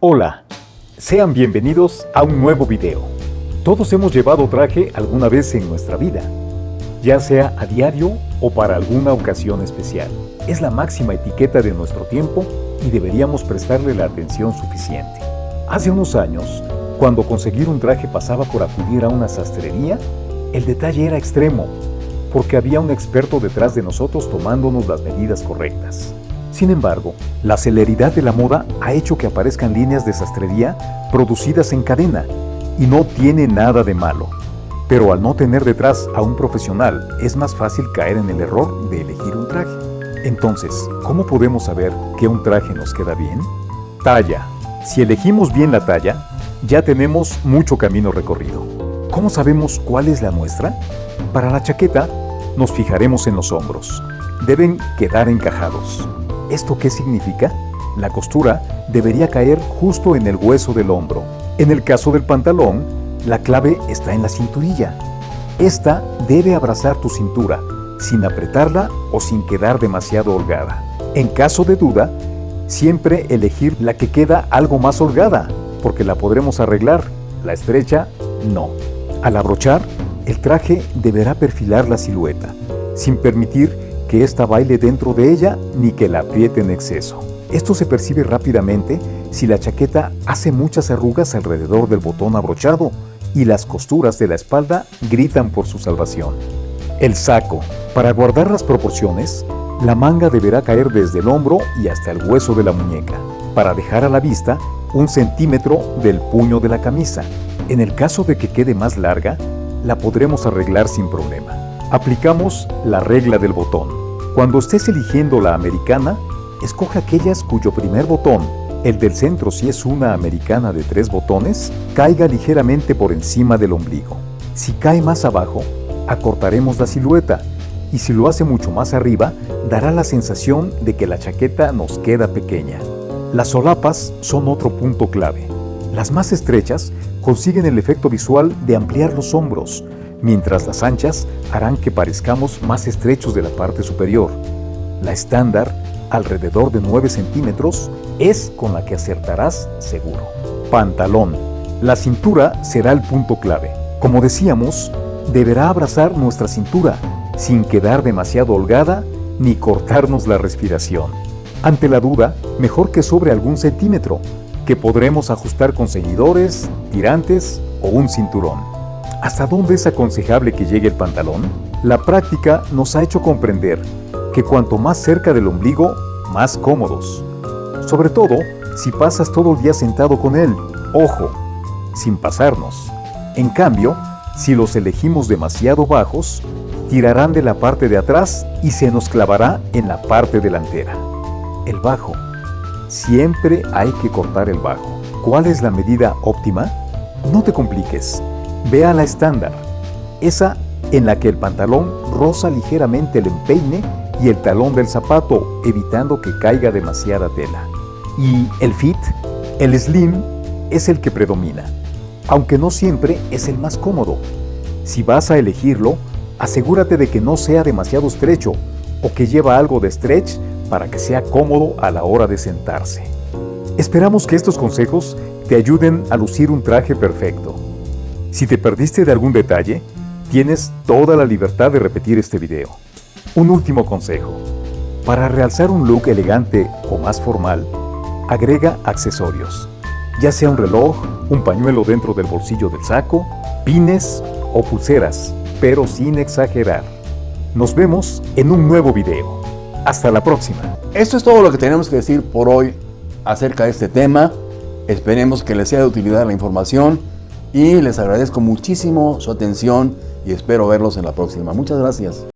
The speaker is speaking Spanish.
Hola, sean bienvenidos a un nuevo video. Todos hemos llevado traje alguna vez en nuestra vida, ya sea a diario o para alguna ocasión especial. Es la máxima etiqueta de nuestro tiempo y deberíamos prestarle la atención suficiente. Hace unos años, cuando conseguir un traje pasaba por acudir a una sastrería, el detalle era extremo, porque había un experto detrás de nosotros tomándonos las medidas correctas. Sin embargo, la celeridad de la moda ha hecho que aparezcan líneas de sastrería producidas en cadena y no tiene nada de malo. Pero al no tener detrás a un profesional, es más fácil caer en el error de elegir un traje. Entonces, ¿cómo podemos saber que un traje nos queda bien? Talla. Si elegimos bien la talla, ya tenemos mucho camino recorrido. ¿Cómo sabemos cuál es la nuestra? Para la chaqueta, nos fijaremos en los hombros. Deben quedar encajados. ¿Esto qué significa? La costura debería caer justo en el hueso del hombro. En el caso del pantalón, la clave está en la cinturilla. Esta debe abrazar tu cintura, sin apretarla o sin quedar demasiado holgada. En caso de duda, siempre elegir la que queda algo más holgada, porque la podremos arreglar. La estrecha, no. Al abrochar, el traje deberá perfilar la silueta, sin permitir que ésta baile dentro de ella ni que la apriete en exceso. Esto se percibe rápidamente si la chaqueta hace muchas arrugas alrededor del botón abrochado y las costuras de la espalda gritan por su salvación. El saco. Para guardar las proporciones, la manga deberá caer desde el hombro y hasta el hueso de la muñeca, para dejar a la vista un centímetro del puño de la camisa. En el caso de que quede más larga, la podremos arreglar sin problema. Aplicamos la regla del botón. Cuando estés eligiendo la americana, escoge aquellas cuyo primer botón, el del centro si es una americana de tres botones, caiga ligeramente por encima del ombligo. Si cae más abajo, acortaremos la silueta y si lo hace mucho más arriba, dará la sensación de que la chaqueta nos queda pequeña. Las solapas son otro punto clave. Las más estrechas consiguen el efecto visual de ampliar los hombros, mientras las anchas harán que parezcamos más estrechos de la parte superior. La estándar, alrededor de 9 centímetros, es con la que acertarás seguro. Pantalón. La cintura será el punto clave. Como decíamos, deberá abrazar nuestra cintura, sin quedar demasiado holgada ni cortarnos la respiración. Ante la duda, mejor que sobre algún centímetro, que podremos ajustar con ceñidores, tirantes o un cinturón. ¿Hasta dónde es aconsejable que llegue el pantalón? La práctica nos ha hecho comprender que cuanto más cerca del ombligo, más cómodos. Sobre todo si pasas todo el día sentado con él. Ojo, sin pasarnos. En cambio, si los elegimos demasiado bajos, tirarán de la parte de atrás y se nos clavará en la parte delantera. El bajo. Siempre hay que cortar el bajo. ¿Cuál es la medida óptima? No te compliques. Ve a la estándar, esa en la que el pantalón roza ligeramente el empeine y el talón del zapato, evitando que caiga demasiada tela. Y el fit, el slim, es el que predomina, aunque no siempre es el más cómodo. Si vas a elegirlo, asegúrate de que no sea demasiado estrecho o que lleva algo de stretch para que sea cómodo a la hora de sentarse. Esperamos que estos consejos te ayuden a lucir un traje perfecto. Si te perdiste de algún detalle, tienes toda la libertad de repetir este video. Un último consejo. Para realzar un look elegante o más formal, agrega accesorios, ya sea un reloj, un pañuelo dentro del bolsillo del saco, pines o pulseras, pero sin exagerar. Nos vemos en un nuevo video. Hasta la próxima. Esto es todo lo que tenemos que decir por hoy acerca de este tema. Esperemos que les sea de utilidad la información y les agradezco muchísimo su atención y espero verlos en la próxima. Muchas gracias.